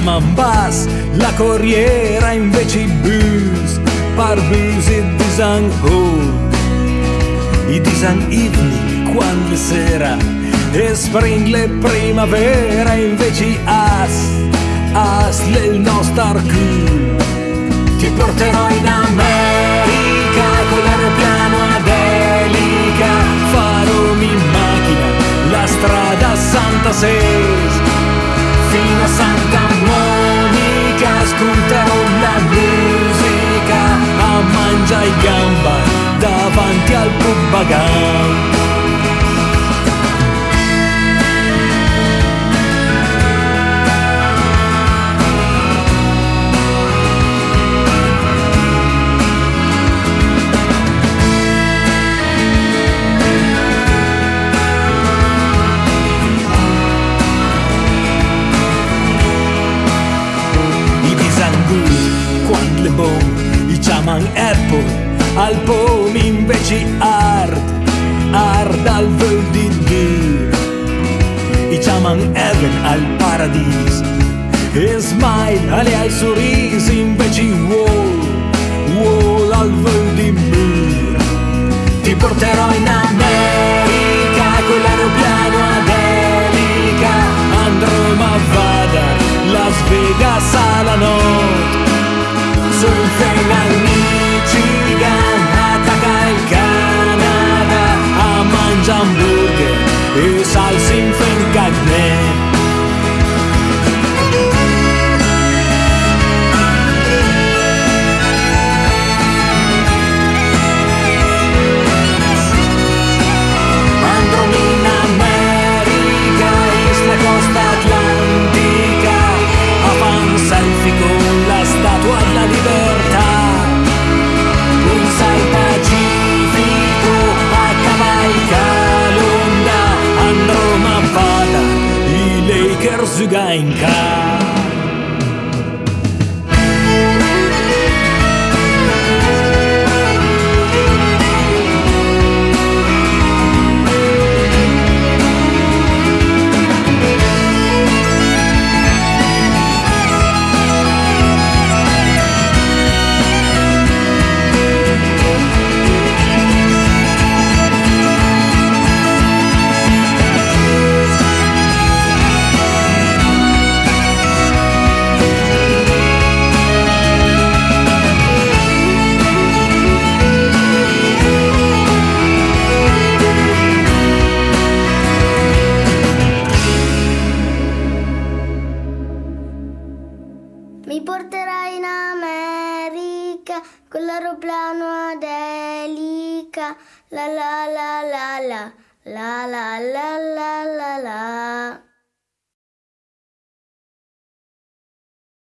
chiaman bus, la corriera invece i bus, par bus e disan oh. I disan evening quando sera e spring le primavera invece i as, as le nostro cool. Ti porterò in America con l'aeroplano ad elica, farò in macchina la strada Santa Ses al pom invece hard hard al vol di Dio i chiaman Heaven al paradiso e smile alle ai sorrisi invece wall wall al vol di mur ti porterò in America con l'aeroplano ad elica. Andrò ma vada Las Vegas alla notte. Surfen al verzuga em casa. America con l'aeroplano ad elica. La la la la la la la la la la la.